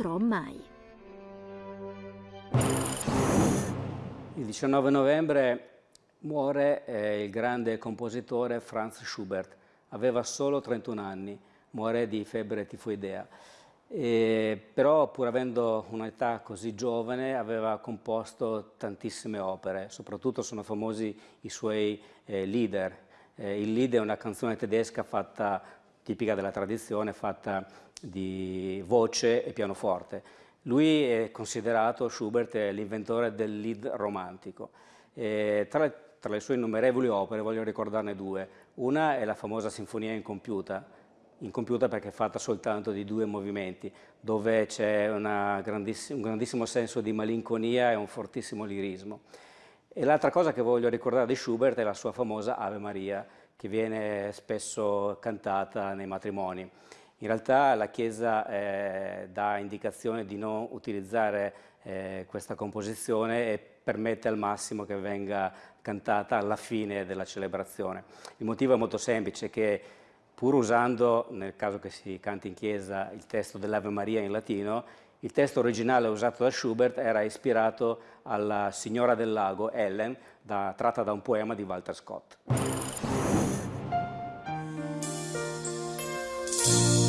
incontrò mai. Il 19 novembre muore eh, il grande compositore Franz Schubert. Aveva solo 31 anni, muore di febbre tifoidea. E, però pur avendo un'età così giovane aveva composto tantissime opere, soprattutto sono famosi i suoi eh, Lieder. Eh, il Lied è una canzone tedesca fatta, tipica della tradizione, fatta di voce e pianoforte. Lui è considerato, Schubert, l'inventore del Lied romantico. E tra, tra le sue innumerevoli opere voglio ricordarne due. Una è la famosa Sinfonia incompiuta, incompiuta perché è fatta soltanto di due movimenti, dove c'è un grandissimo senso di malinconia e un fortissimo lirismo. E l'altra cosa che voglio ricordare di Schubert è la sua famosa Ave Maria, che viene spesso cantata nei matrimoni. In realtà la Chiesa eh, dà indicazione di non utilizzare eh, questa composizione e permette al massimo che venga cantata alla fine della celebrazione. Il motivo è molto semplice, che pur usando, nel caso che si canti in chiesa, il testo dell'Ave Maria in latino, il testo originale usato da Schubert era ispirato alla Signora del Lago, Ellen, da, tratta da un poema di Walter Scott. Peace.